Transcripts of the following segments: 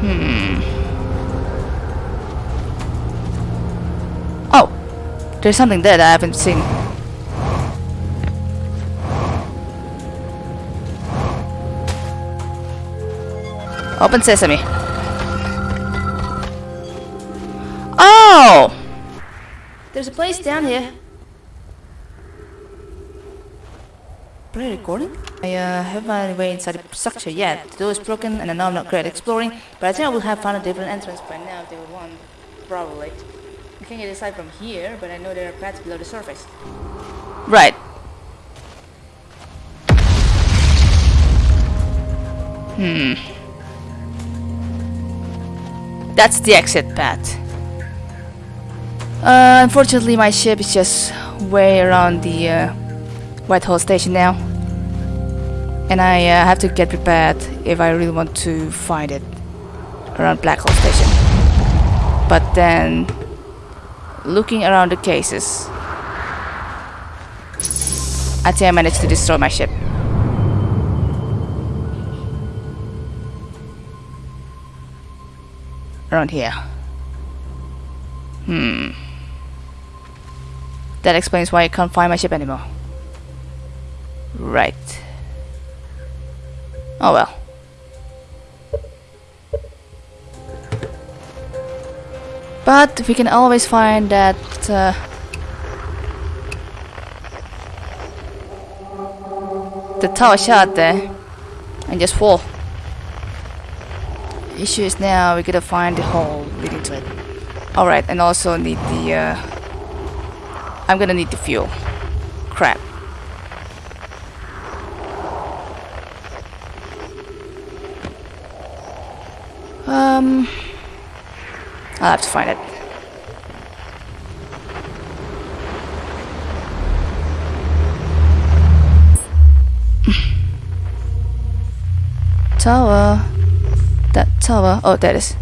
Hmm. Oh, there's something there that I haven't seen. Open sesame. Oh! There's a place down here. Play recording? I uh, haven't found any way inside the structure yet. The door is broken and I know I'm not great at exploring, but I think I will have found a different entrance by now if they would one, Probably. I can't get inside from here, but I know there are paths below the surface. Right. Hmm. That's the exit path. Uh, unfortunately, my ship is just way around the uh, White Hole station now. And I uh, have to get prepared if I really want to find it around Blackhall station. But then, looking around the cases, I think I managed to destroy my ship. Around here. Hmm. That explains why I can't find my ship anymore. Right. Oh well. But we can always find that uh, the tower shot there and just fall. Issue is now we gotta find the hole leading to it. Alright, and also need the uh, I'm gonna need the fuel. Crap. Um, I'll have to find it. tower. That tower. Oh, there it is.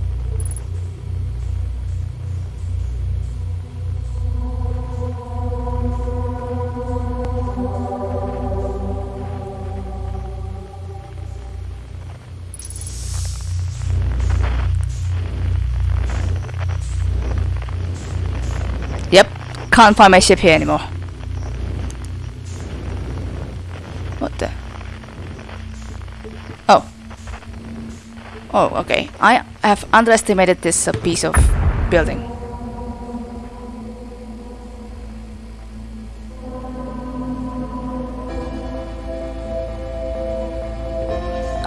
Can't find my ship here anymore. What the? Oh. Oh, okay. I have underestimated this uh, piece of building.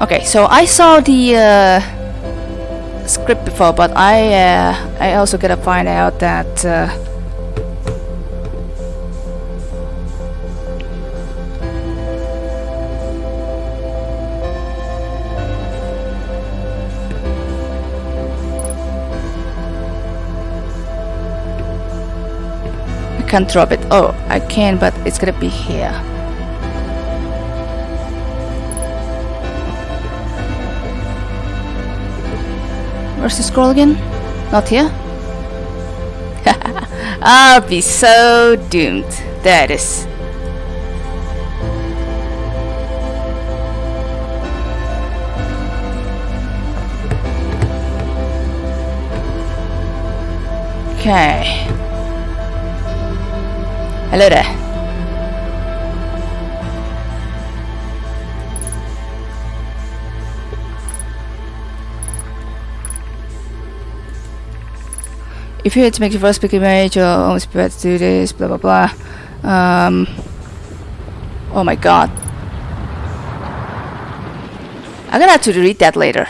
Okay, so I saw the uh, script before, but I uh, I also gotta find out that can't drop it. Oh, I can, but it's gonna be here. Where's the scroll again? Not here? I'll be so doomed. There it is. Okay. Hello there. If you had to make your first big image, you're almost prepared to do this, blah blah blah. Um, oh my god. I'm gonna have to read that later.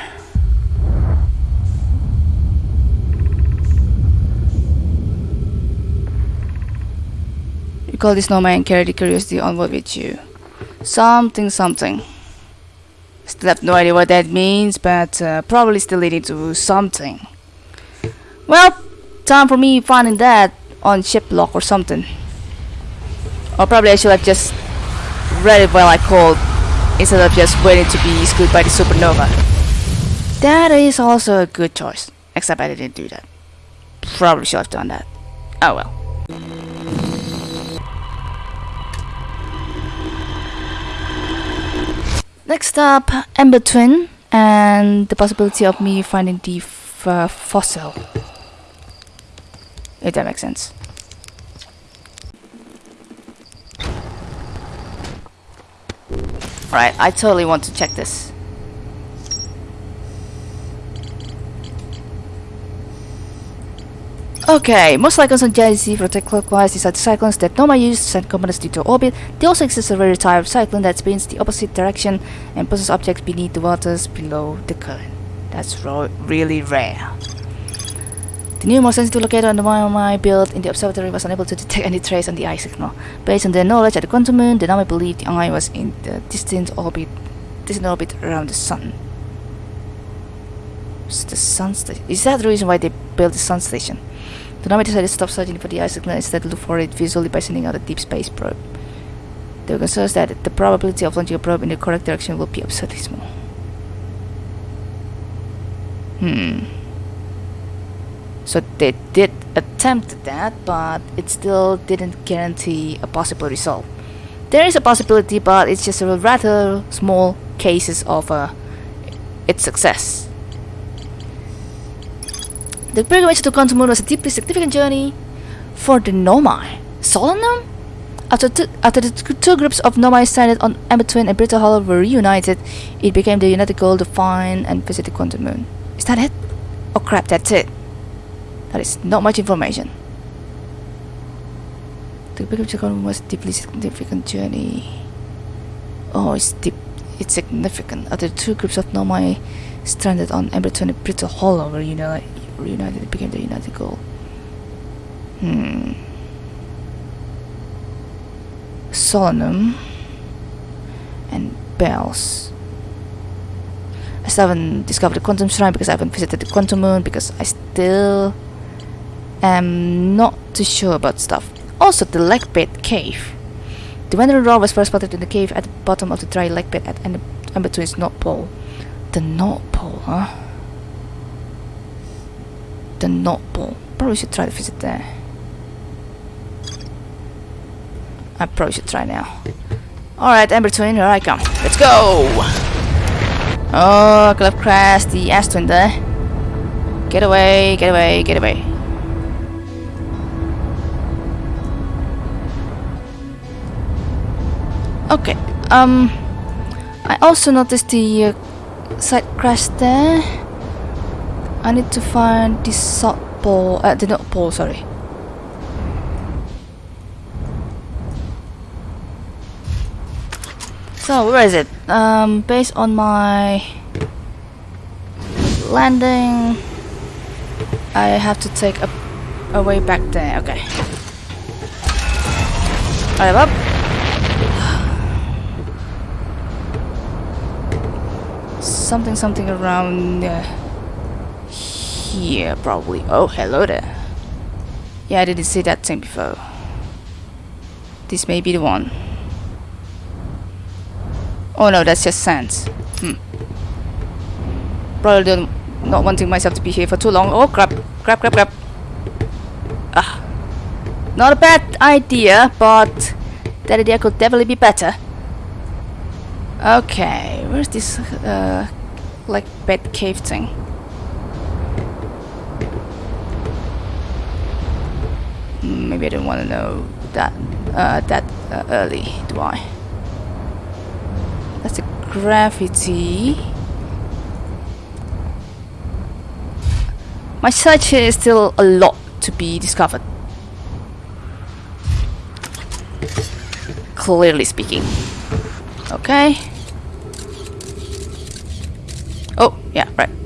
Call this and carry the curiosity onward with you. Something something. Still have no idea what that means, but uh, probably still leading to something. Well, time for me finding that on shiplock or something. Or probably I should have just read it while I called instead of just waiting to be screwed by the supernova. That is also a good choice. Except I didn't do that. Probably should have done that. Oh well. Next up, Ember Twin. and the possibility of me finding the uh, fossil. If that makes sense. Alright, I totally want to check this. Okay, most cyclones on GIC rotate clockwise. These are the cyclones that Nomai used to send components orbit. They also exist a rare type of cyclone that spins the opposite direction and pushes objects beneath the waters below the current. That's really rare. The new more sensitive locator on the Nomai built in the observatory was unable to detect any trace on the eye signal. Based on their knowledge at the quantum moon, the Nomai believed the eye was in the distant orbit, distant orbit around the sun. The sun station. Is that the reason why they built the sun station? The Nomai decided to stop searching for the signal and instead look for it visually by sending out a deep space probe. They were concerned that the probability of launching a probe in the correct direction will be absurdly small. Hmm. So they did attempt that, but it still didn't guarantee a possible result. There is a possibility, but it's just a rather small cases of uh, its success. The pilgrimage to Quantum Moon was a deeply significant journey for the Nomai. Solanum? After, after the two, groups of Nomai stranded on Ember Twin and Brittle Hollow were reunited, it became the united goal to find and visit the Quantum Moon. Is that it? Oh crap, that's it. That is not much information. The pilgrimage to Quantum Moon was a deeply significant journey. Oh, it's deep. It's significant. After the two groups of Nomai stranded on Ember Twin and Brittle Hollow were reunited, reunited, became the united goal. Hmm. And bells. I still haven't discovered the quantum shrine because I haven't visited the quantum moon because I still am not too sure about stuff. Also, the bed cave. The wandering roar was first spotted in the cave at the bottom of the dry bed at and and between its North Pole. The North Pole, huh? The Pole. Probably should try to visit there. I probably should try now. Alright, Ember Twin, here I come. Let's go! Oh, have crashed the Ash Twin there. Get away, get away, get away. Okay, um, I also noticed the uh, side crash there. I need to find the salt ball, uh, the not pole, sorry. So where is it? Um, based on my landing, I have to take a, a way back there. Okay. Alright, up. Something, something around uh, here, probably. Oh, hello there. Yeah, I didn't see that thing before. This may be the one. Oh no, that's just sand. Hmm. Probably don't, not wanting myself to be here for too long. Oh crap, crap, crap, crap. Ah. Not a bad idea, but that idea could definitely be better. Okay, where's this uh, like bed cave thing? Hmm, Maybe I don't want to know that uh, that uh, early, do I? That's a graffiti. My search here is still a lot to be discovered. Clearly speaking. Okay. Oh, yeah, right.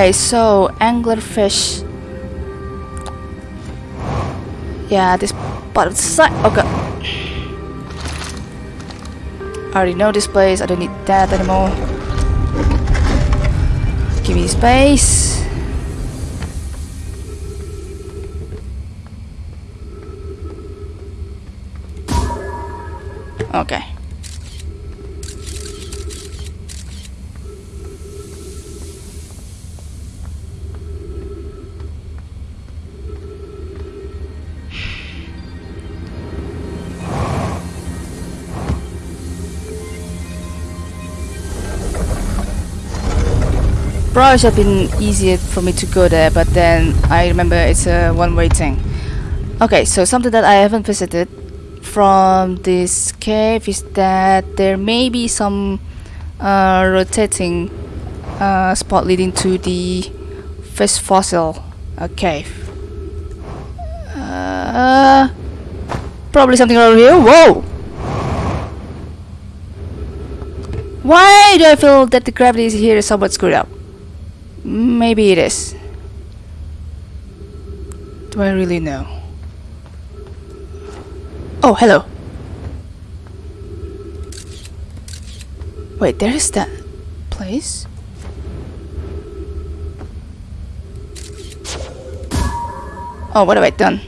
Okay, so anglerfish. Yeah, this part of the side. Okay. I already know this place. I don't need that anymore. Give me space. Okay. Probably should have been easier for me to go there, but then I remember it's a one-way thing. Okay, so something that I haven't visited from this cave is that there may be some uh, rotating uh, spot leading to the first fossil uh, cave. Uh, probably something over here. Whoa! Why do I feel that the gravity is here is somewhat screwed up? Maybe it is. Do I really know? Oh, hello. Wait, there is that place? Oh, what have I done?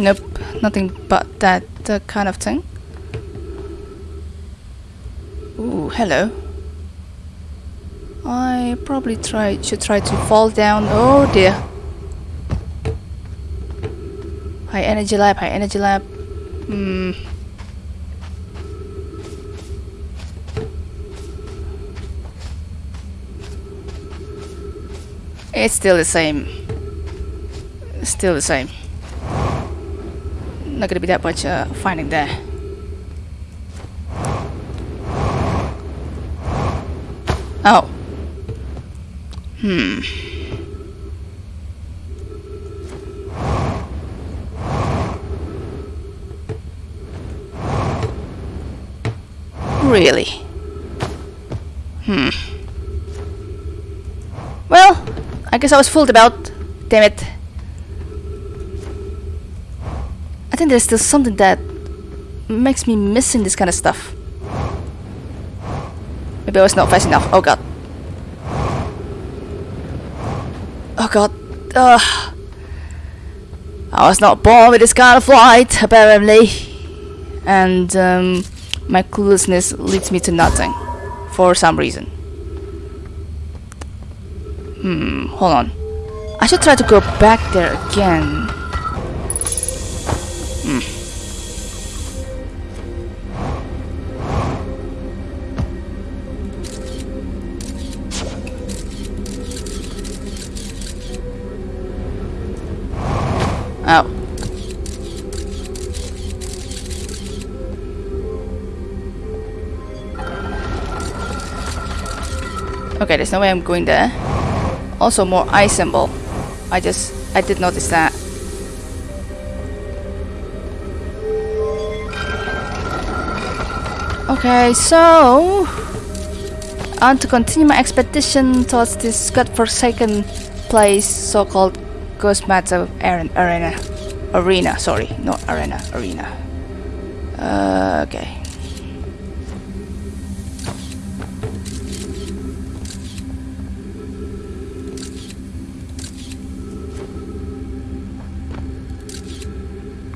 Nope, nothing but that uh, kind of thing. Ooh, hello. I probably try should try to fall down. Oh dear. High energy lab, high energy lab. Hmm. It's still the same. Still the same. Not gonna be that much uh, finding there. Oh. Hmm. Really? Hmm. Well, I guess I was fooled about. Damn it. I think there's still something that makes me missing this kind of stuff. Maybe I was not fast enough. Oh god. Oh god. Ugh. I was not born with this kind of flight, apparently. And um, my cluelessness leads me to nothing. For some reason. Hmm, hold on. I should try to go back there again. Hmm. Oh. Okay, there's no way I'm going there. Also more eye symbol. I just, I did notice that. Okay, so... I want to continue my expedition towards this godforsaken place, so-called Ghost Matter Arena. Arena, sorry, not arena, arena. Uh, okay.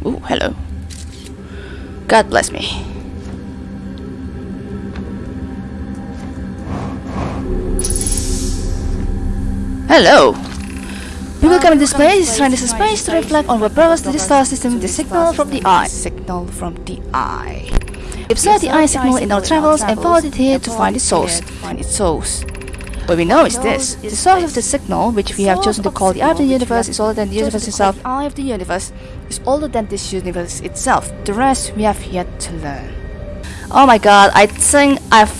Ooh, hello. God bless me. Hello. People come in this place, trying this space to reflect on what brought the star system, the signal from the eye. Signal from the eye. We observed the eye signal in our travels and followed it here to find its source. Find its source. What we know is this. The source of the signal, which we have chosen to call the eye of the universe, is older than the universe itself. The eye of the universe is older than this universe itself. The rest we have yet to learn. Oh my god, I think I've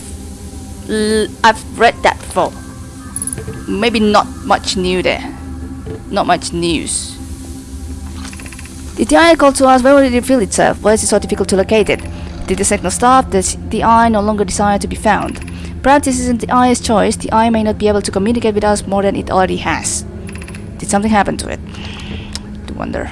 I've read that before maybe not much new there. Not much news. Did the eye call to us? Where would it reveal itself? Why is it so difficult to locate it? Did the signal stop? Does the eye no longer desire to be found? Perhaps this isn't the eye's choice. The eye may not be able to communicate with us more than it already has. Did something happen to it? to wonder.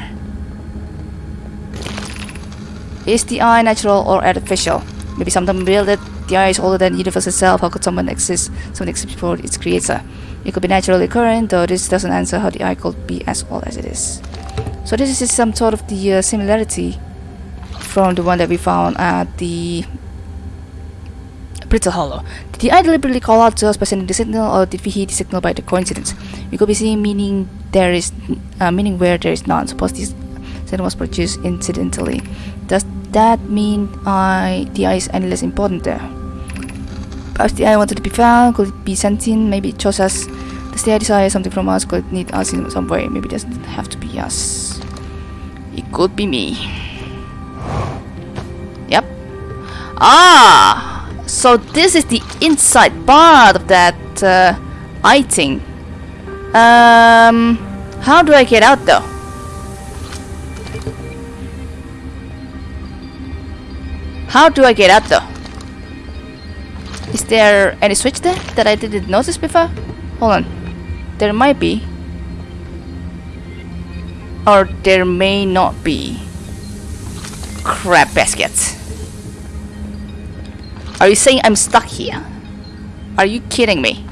Is the eye natural or artificial? Maybe someone built it. The eye is older than the universe itself. How could someone exist? Something exist before its creator. It could be naturally occurring, though this doesn't answer how the eye could be as old as it is. So this is some sort of the uh, similarity from the one that we found at the Brittle Hollow. Did the eye deliberately call out to us by sending the signal, or did we hear the signal by the coincidence? We could be seeing meaning there is, uh, meaning where there is none. Suppose this signal was produced incidentally. Does that mean I, the eye is any less important there? Perhaps the eye wanted to be found. Could it be sentient? Maybe it chose us. Does the eye desire something from us? Could it need us in some way? Maybe it doesn't have to be us. It could be me. Yep. Ah! So this is the inside part of that uh. Um, how do I get out though? How do I get out though? Is there any switch there that I didn't notice before? Hold on. There might be. Or there may not be. Crap baskets. Are you saying I'm stuck here? Are you kidding me?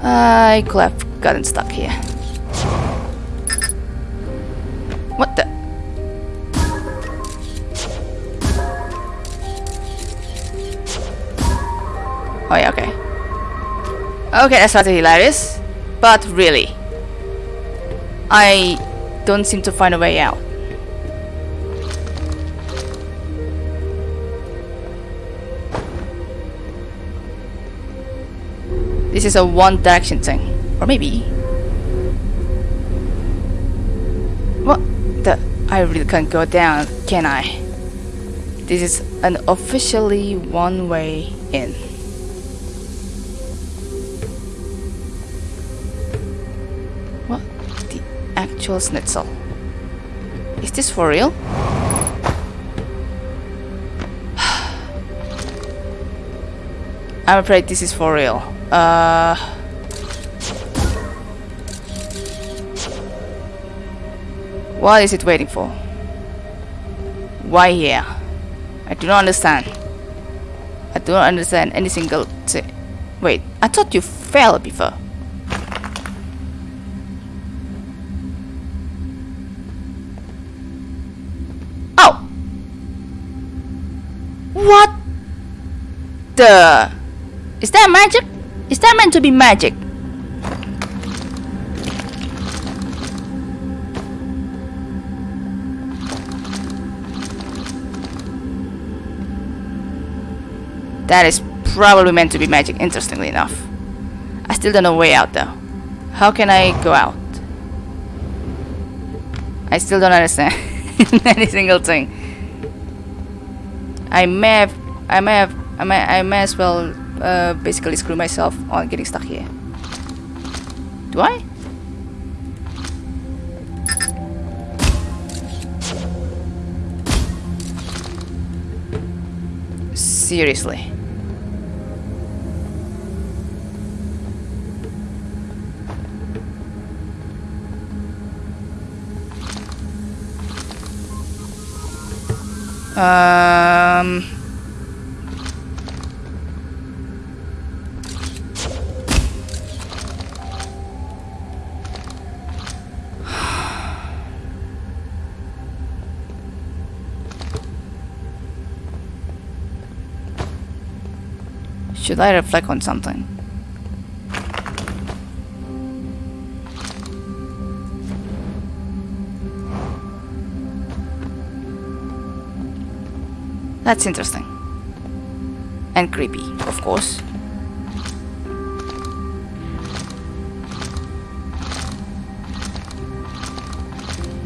I could have gotten stuck here. What the? Okay, that's rather hilarious. But really, I don't seem to find a way out. This is a one direction thing. Or maybe. What the? I really can't go down, can I? This is an officially one way in. Actual schnitzel? Is this for real? I'm afraid this is for real. Uh... What is it waiting for? Why here? I do not understand. I do not understand any single thing. Wait, I thought you fell before. Is that magic? Is that meant to be magic? That is probably meant to be magic, interestingly enough. I still don't know way out though. How can I go out? I still don't understand any single thing. I may have, I may have, I may, I may as well uh, basically screw myself on getting stuck here. Do I? Seriously. Um... Should I reflect on something? That's interesting. And creepy, of course.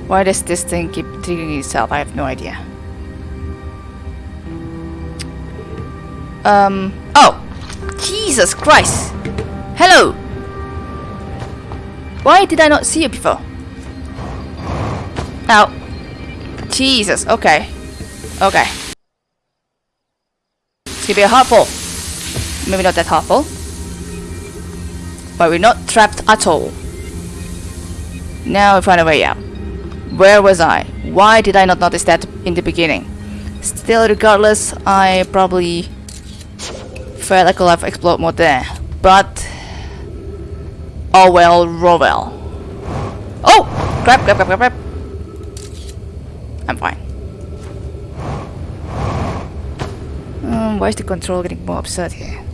Why does this thing keep triggering itself? I have no idea. Um, oh! Jesus Christ! Hello! Why did I not see you before? Now, Jesus, okay. Okay. It's gonna be a hard pull. Maybe not that hard pull. But we're not trapped at all. Now we find a way out. Where was I? Why did I not notice that in the beginning? Still, regardless, I probably a life explode mode there. But... Oh well, roll well. Oh! Crap, crap, crap, crap, crap. I'm fine. Um, why is the control getting more absurd here?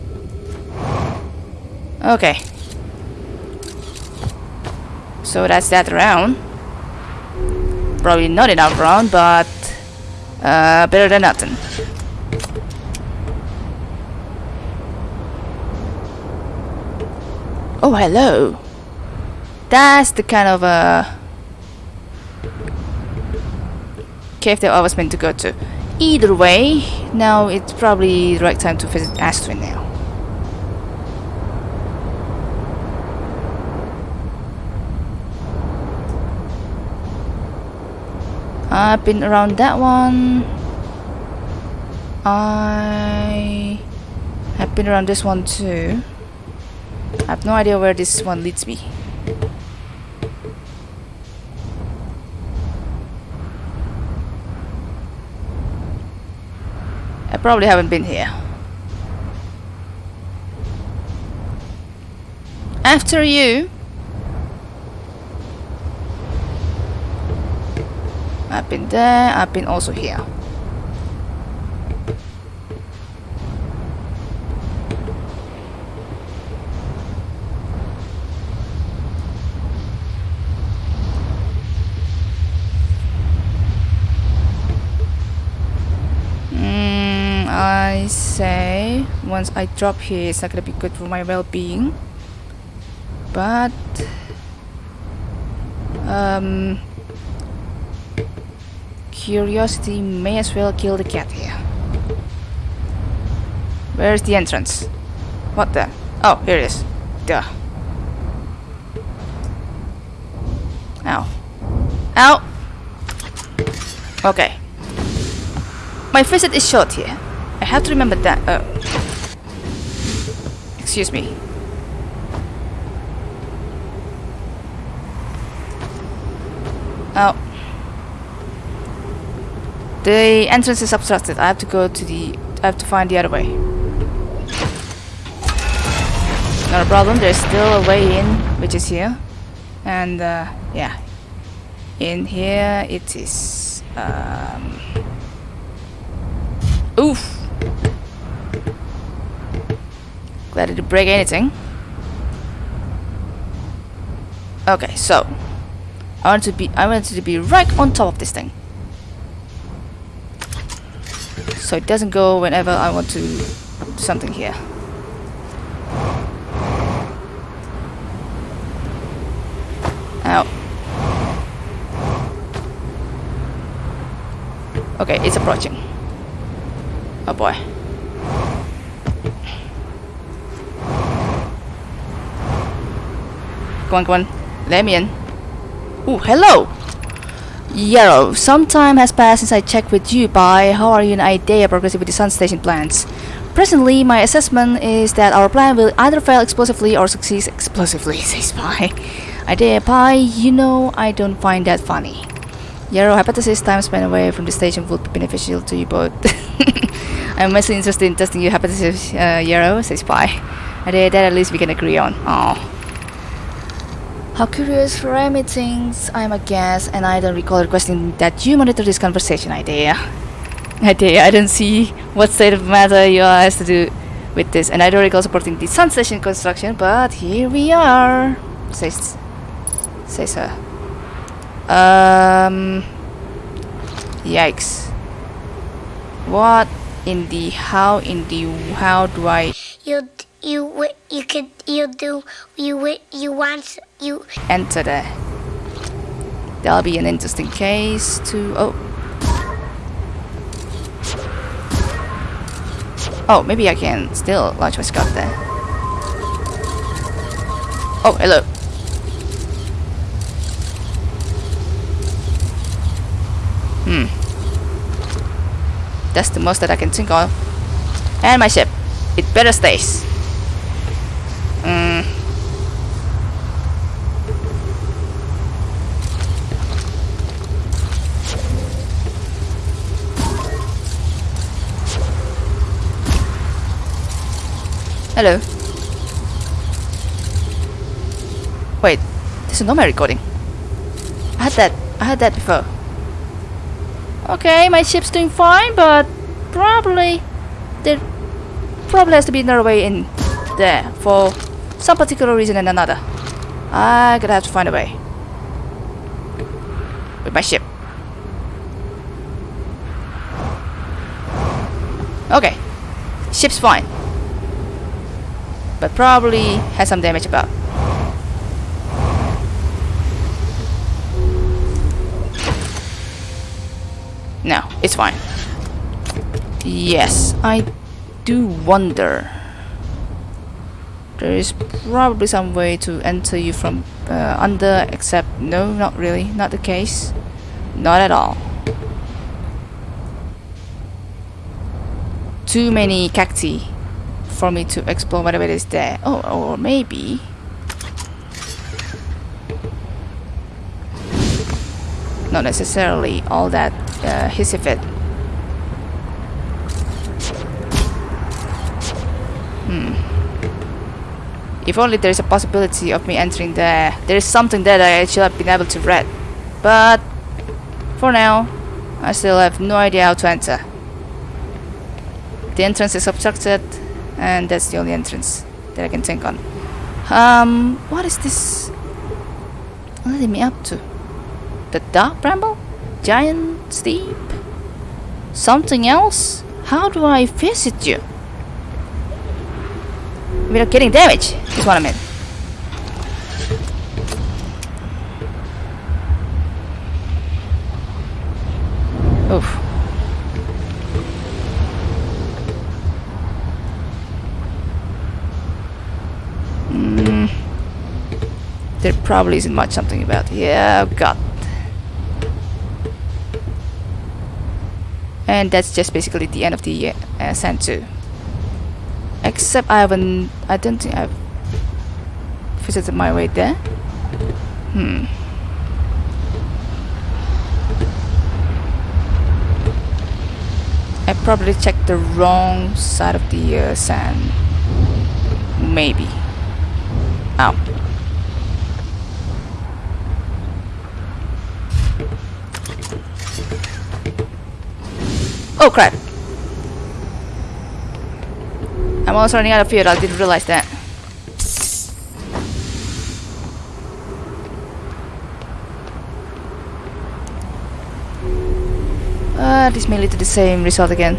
Okay. So that's that round. Probably not enough round, but uh, better than nothing. Oh, hello. That's the kind of uh, cave that I was meant to go to. Either way, now it's probably the right time to visit Astrid now. I've been around that one. I have been around this one too. I have no idea where this one leads me. I probably haven't been here. After you. I've been there, I've been also here. Mm, I say once I drop here it's not gonna be good for my well-being but um curiosity may as well kill the cat here. Where's the entrance? What the? Oh, here it is. Duh. Ow. Ow! Okay. My visit is short here. I have to remember that. Oh. Excuse me. Oh. The entrance is obstructed. I have to go to the... I have to find the other way. Not a problem. There's still a way in, which is here. And, uh, yeah. In here it is... Um, oof! Glad it didn't break anything. Okay, so... I want to be... I want to be right on top of this thing. so it doesn't go whenever I want to do something here. Ow. Okay, it's approaching. Oh boy. Come on, come on. Let me in. Ooh, hello! Yarrow, some time has passed since I checked with you, Pye. How are you and Idea progressing with the Sun Station plans? Presently, my assessment is that our plan will either fail explosively or succeed explosively, says Pye. Idea, Pye, you know I don't find that funny. Yarrow, hypothesis time spent away from the station would be beneficial to you both. I'm mostly interested in testing your hypothesis, uh, Yarrow, says Pye. Idea, that at least we can agree on. Oh. How curious for Remy thinks I'm a guest and I don't recall requesting that you monitor this conversation, idea. Idea, I don't see what state of matter you are has to do with this and I don't recall supporting the sun station construction, but here we are, says, says her. Um, yikes. What in the, how in the, how do I... You you you could you do you you want you enter there. That'll be an interesting case to oh Oh, maybe I can still launch my scout there. Oh, hello. Hmm. That's the most that I can think of. And my ship. It better stays. Mm. Hello. Wait, this is not my recording. I had that. I had that before. Okay, my ship's doing fine, but probably there probably has to be another way in there for some particular reason and another. I gotta have to find a way with my ship. Okay, ship's fine, but probably has some damage about. No, it's fine. Yes, I do wonder. There is probably some way to enter you from uh, under, except no, not really, not the case. Not at all. Too many cacti for me to explore whatever is there. Oh, or maybe... Not necessarily all that uh, Hisifit. Hmm. If only there is a possibility of me entering there. There is something there that I should have been able to read. But for now, I still have no idea how to enter. The entrance is obstructed, and that's the only entrance that I can think on. Um, what is this leading me up to? The dark bramble? Giant's Deep? Something else? How do I visit you? Without getting damage, is what I meant. Oof. Mm. There probably isn't much something about. Yeah, I've got. And that's just basically the end of the uh, sand too. Except I haven't. I don't think I've visited my way there. Hmm. I probably checked the wrong side of the uh, sand. Maybe. Ow. Oh crap. I'm almost running out of fuel, I didn't realize that. Uh, this may lead to the same result again.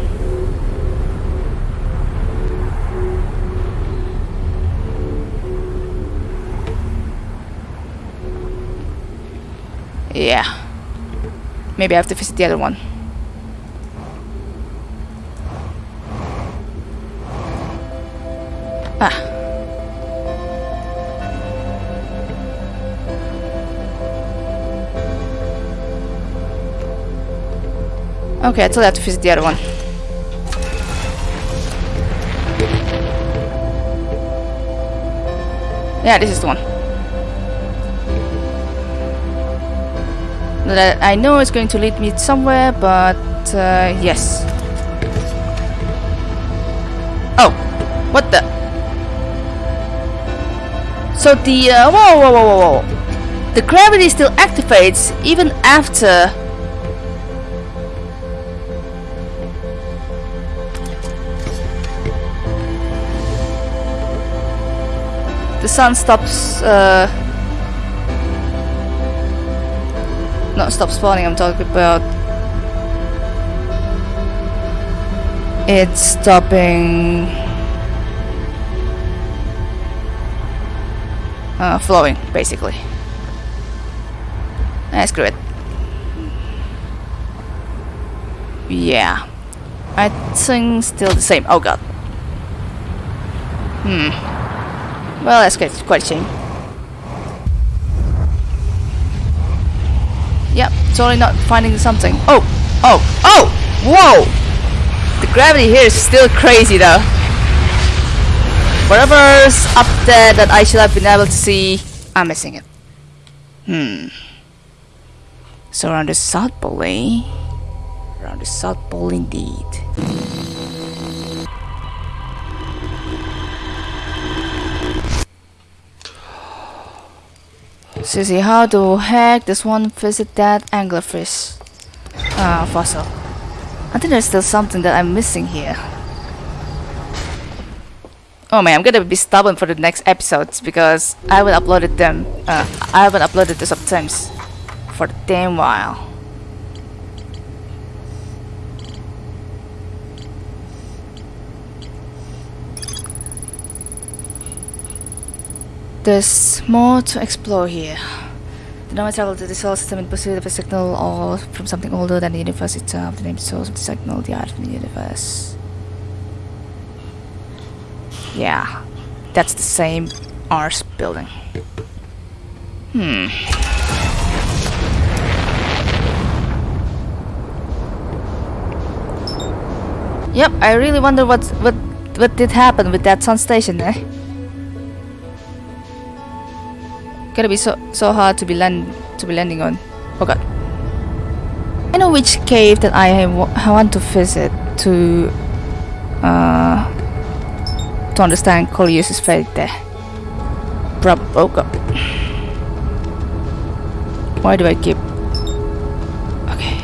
Yeah. Maybe I have to visit the other one. Okay, I still have to visit the other one. Yeah, this is the one. That I know it's going to lead me somewhere, but uh, yes. Oh, what the? So the uh, whoa, whoa, whoa, whoa, whoa! The gravity still activates even after sun stops uh, not stop spawning I'm talking about it's stopping uh, flowing basically. Ah, screw it. Yeah. I think still the same. Oh god. Hmm well, that's quite a shame. Yep, totally not finding something. Oh! Oh! Oh! Whoa! The gravity here is still crazy though. Whatever's up there that I should have been able to see, I'm missing it. Hmm. So around the South Pole, eh? Around the South Pole indeed. Susie, how the heck does one visit that anglerfish uh, fossil? I think there's still something that I'm missing here. Oh man, I'm gonna be stubborn for the next episodes because I haven't uploaded them. Uh, I haven't uploaded the subtimes for the damn while. There's more to explore here. The Nomai travel to the solar system in pursuit of a signal or from something older than the universe itself. The name source of the signal, the art of the universe. Yeah, that's the same Ars building. Hmm. Yep, I really wonder what what what did happen with that sun station, eh? Gotta be so so hard to be land to be landing on. Oh god. I know which cave that I, I want to visit to uh to understand Coleus's fate there. Prob oh god. Why do I keep Okay.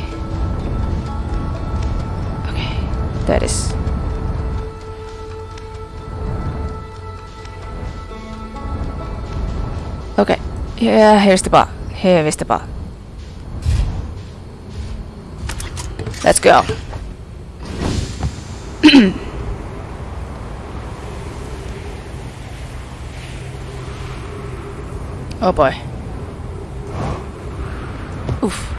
Okay. That is Yeah, here's the bar. Here is the bar. Let's go. oh boy. Oof.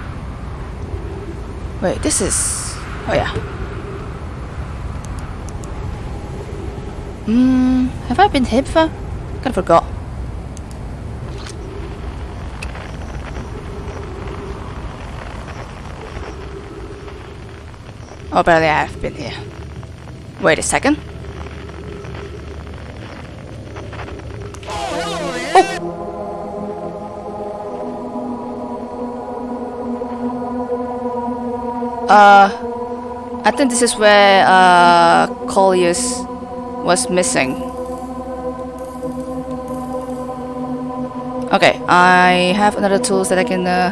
Wait, this is... Oh yeah. Hmm, have I been here before? Kinda forgot. Oh, barely I have been here. Wait a second. Oh! Uh, I think this is where uh, was missing. Okay, I have another tools that I can uh,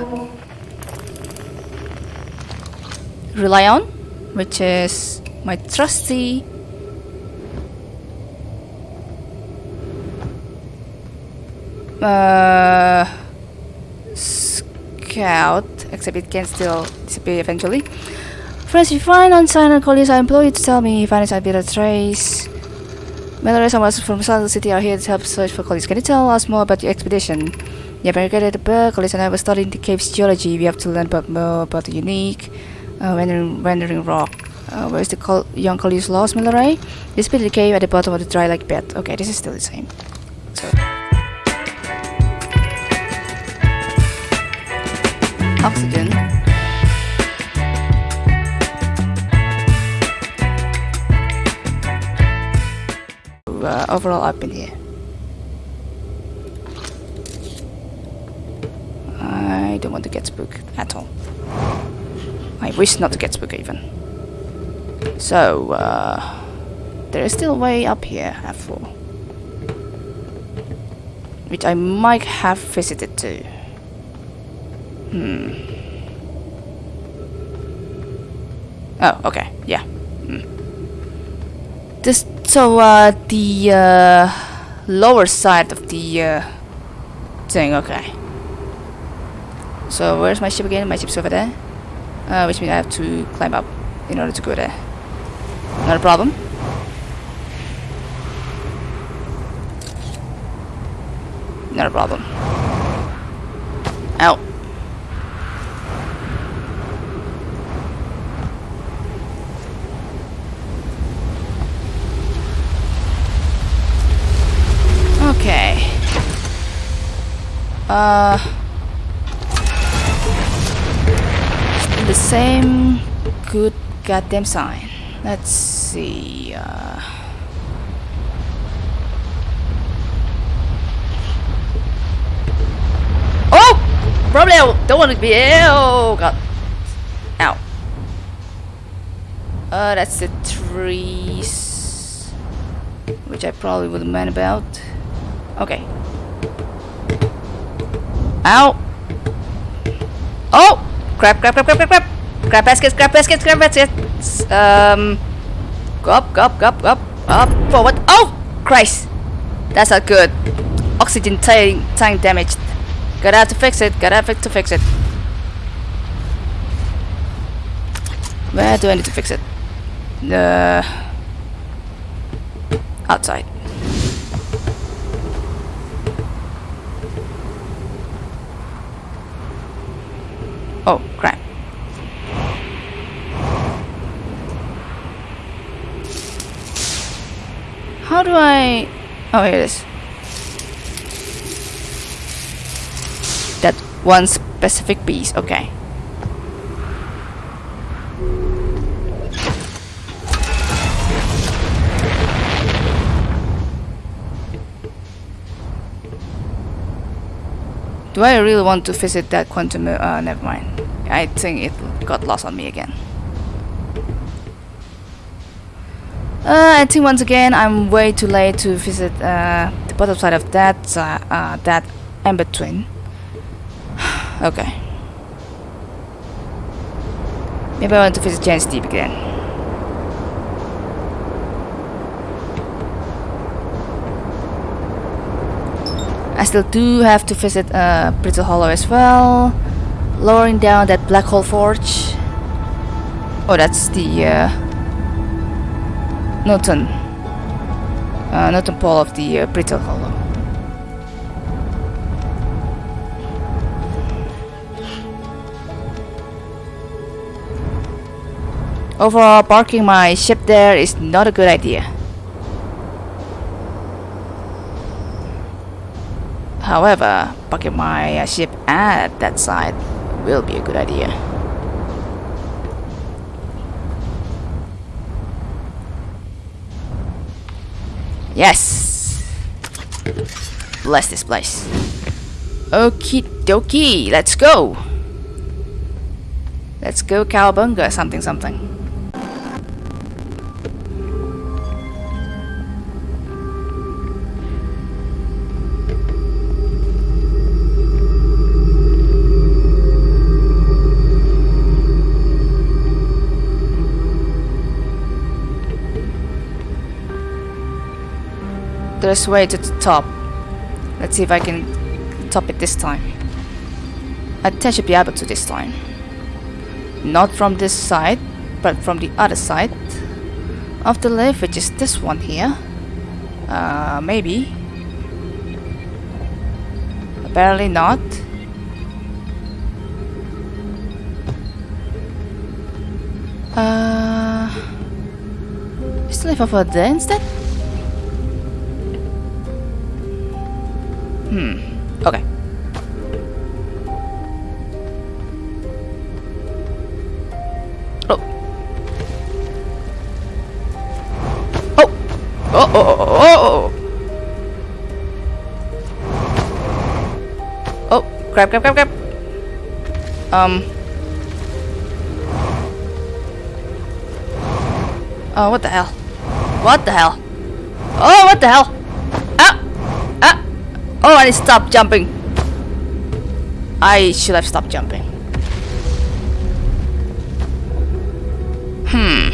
rely on which is my trusty uh, scout, except it can still disappear eventually. Friends, if you find unsigned colleagues, I implore you to tell me if any sign a trace. And us from Sunless City are here to help search for colleagues. Can you tell us more about your expedition? Yeah, America the bird, colleagues and I were studying the cave's geology. We have to learn about more about the unique uh, wandering, wandering rock. Uh, where is the col young Coleus lost? This bit of the cave at the bottom of the dry lake bed. Okay, this is still the same. So. Oxygen. Uh, overall up in here. I don't want to get spooked at all. I wish not to get spooked even. So, uh, there is still a way up here, F4. Which I might have visited too. Hmm. Oh, okay, yeah. Hmm. This, so, uh, the, uh, lower side of the, uh, thing, okay. So, where's my ship again? My ship's over there. Uh, which means I have to climb up in order to go there. Not a problem. Not a problem. Ow. Okay. Uh... same good goddamn sign. Let's see. Uh, oh! Probably I don't want to be. Oh god. Ow. Uh, that's the trees. Which I probably wouldn't mind about. Okay. Ow! Oh! Crap, crap, crap, crap, crap, crap! Crap baskets, crap baskets, crap baskets! Um... Go up, go up, go up, go up, up, forward. Oh! Christ! That's not good. Oxygen tank, tank damaged. Gotta have to fix it, gotta have to fix it. Where do I need to fix it? The... Outside. Oh, crap. How do I... Oh, here it is. That one specific piece, okay. Do I really want to visit that quantum? Uh, never mind. I think it got lost on me again. Uh, I think once again I'm way too late to visit uh, the bottom side of that uh, uh, that Ember Twin. okay. Maybe I want to visit Giant's Deep again. I still do have to visit uh, Brittle Hollow as well. Lowering down that black hole forge. Oh, that's the Norton. Uh, Norton pole of the uh, Brittle Hollow. Overall, parking my ship there is not a good idea. However, parking my ship at that side will be a good idea. Yes! Bless this place. Okie dokie, let's go! Let's go Cowabunga something something. There's way to the top. Let's see if I can top it this time. I should be able to this time. Not from this side, but from the other side of the lift, which is this one here. Uh, maybe. Apparently not. Uh, is the lift over there instead? Hmm. Okay. Oh. Oh. Oh. Oh. Oh. Oh. Oh. Grab. Grab. Grab. Grab. Um. Oh, what the hell? What the hell? Oh, what the hell? Oh, stopped jumping. I should have stopped jumping. Hmm.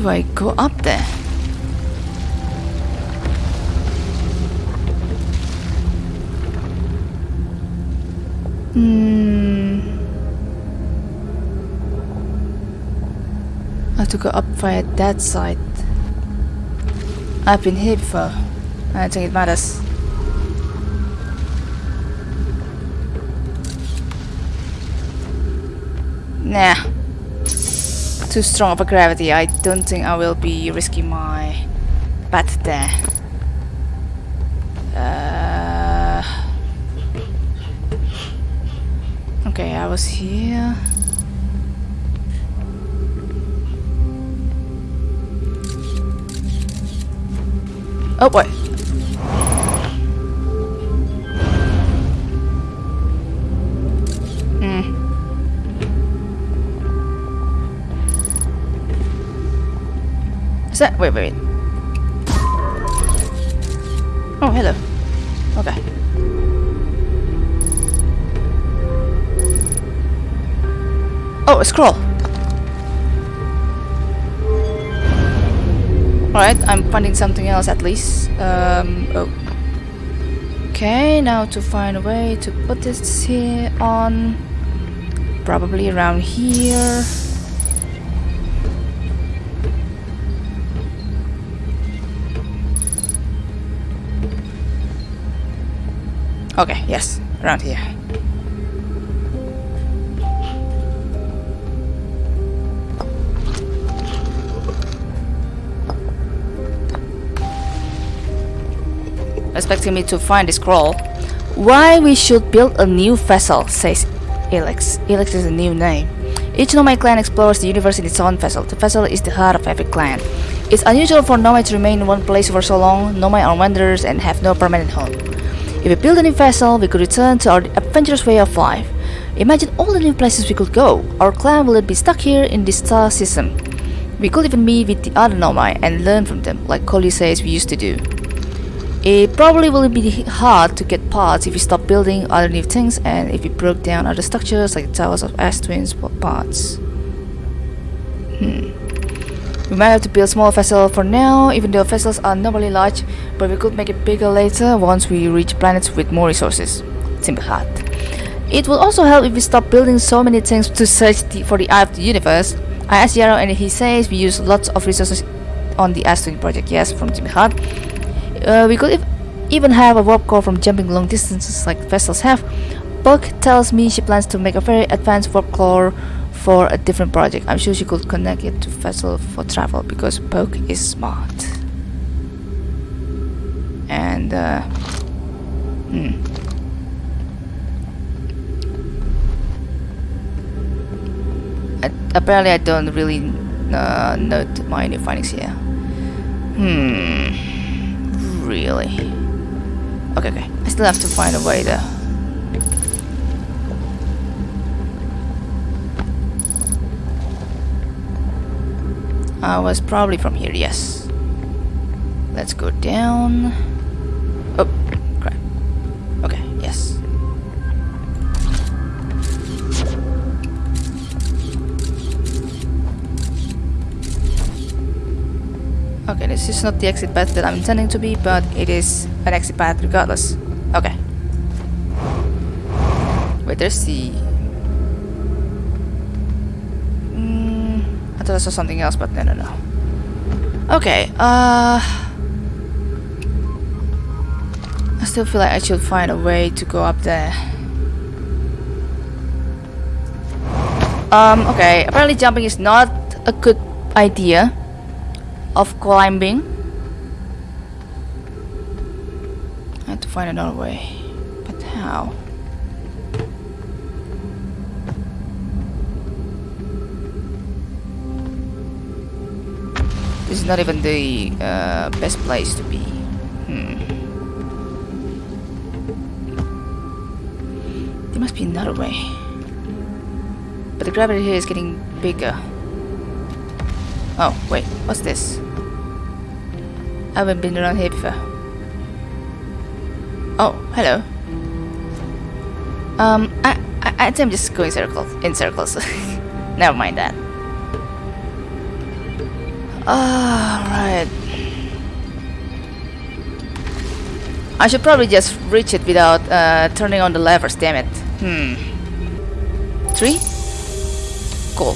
Do I go up there? Hmm. I have to go up via that side. I've been here before. I don't think it matters. Nah. Too strong of a gravity. I don't think I will be risking my bat there. Uh, okay, I was here. Oh boy. That wait wait wait. Oh hello. Okay. Oh a scroll. Alright, I'm finding something else at least. Um, oh. Okay, now to find a way to put this here on. Probably around here. Okay, yes, around here. expecting me to find the scroll. Why we should build a new vessel, says Elex. Elex is a new name. Each Nomai clan explores the universe in its own vessel. The vessel is the heart of every clan. It's unusual for Nomai to remain in one place for so long. Nomai are wanderers and have no permanent home. If we build a new vessel, we could return to our adventurous way of life. Imagine all the new places we could go. Our clan will be stuck here in this star system. We could even meet with the other Nomai and learn from them, like Coley says we used to do. It probably will be hard to get parts if we stop building other new things and if we broke down other structures like the towers of Ash Twins parts. Hmm. We might have to build a small vessel for now, even though vessels are normally large, but we could make it bigger later once we reach planets with more resources. Simple. It will also help if we stop building so many things to search the, for the eye of the universe. I asked Yarrow and he says we use lots of resources on the Twin project, yes, from Jimmy Hart. Uh, we could even have a warp core from jumping long distances like vessels have. Buck tells me she plans to make a very advanced warp core for a different project. I'm sure she could connect it to vessel for travel because Poke is smart. And uh, hmm. I, apparently I don't really uh, note my new findings here. Hmm really. Okay, okay. I still have to find a way there. I was probably from here, yes. Let's go down. Oh, crap. Okay, yes. Okay, this is not the exit path that I'm intending to be, but it is an exit path regardless. Okay. Wait, there's the... Mm, I thought something else, but no, no, no. Okay, uh... I still feel like I should find a way to go up there. Um, okay, apparently jumping is not a good idea of climbing. I have to find another way. But how? Not even the uh, best place to be. Hmm. There must be another way. But the gravity here is getting bigger. Oh, wait, what's this? I haven't been around here before. Oh, hello. Um, I, I, I think I'm just going circles, in circles. Never mind that. Alright. I should probably just reach it without uh, turning on the levers, damn it. Hmm. Three? Cool.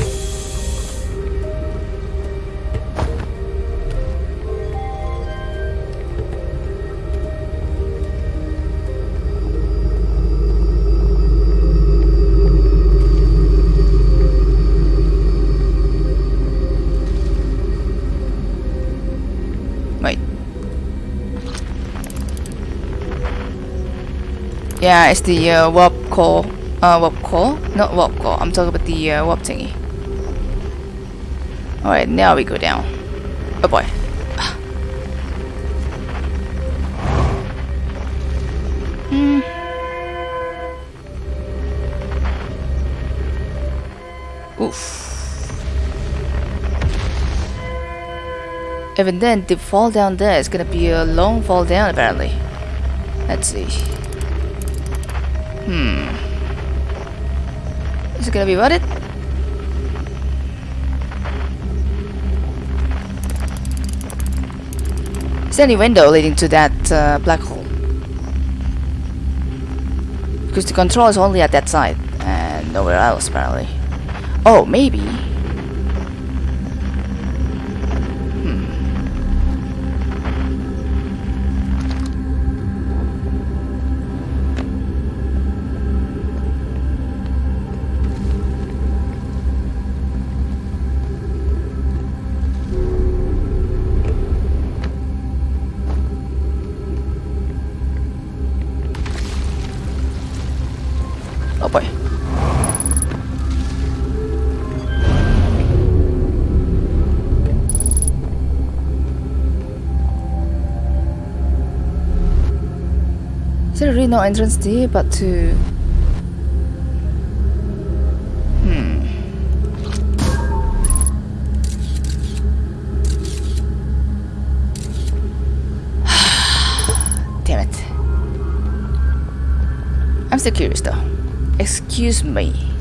Yeah, it's the uh, warp core. Uh, warp core? Not warp core. I'm talking about the uh, warp thingy. Alright, now we go down. Oh boy. Hmm. Oof. Even then, the fall down there is gonna be a long fall down apparently. Let's see. Hmm. Is it gonna be worth it? Is there any window leading to that uh, black hole? Because the control is only at that side and nowhere else apparently. Oh, maybe. No entrance there but to... Hmm. Damn it. I'm still curious though. Excuse me.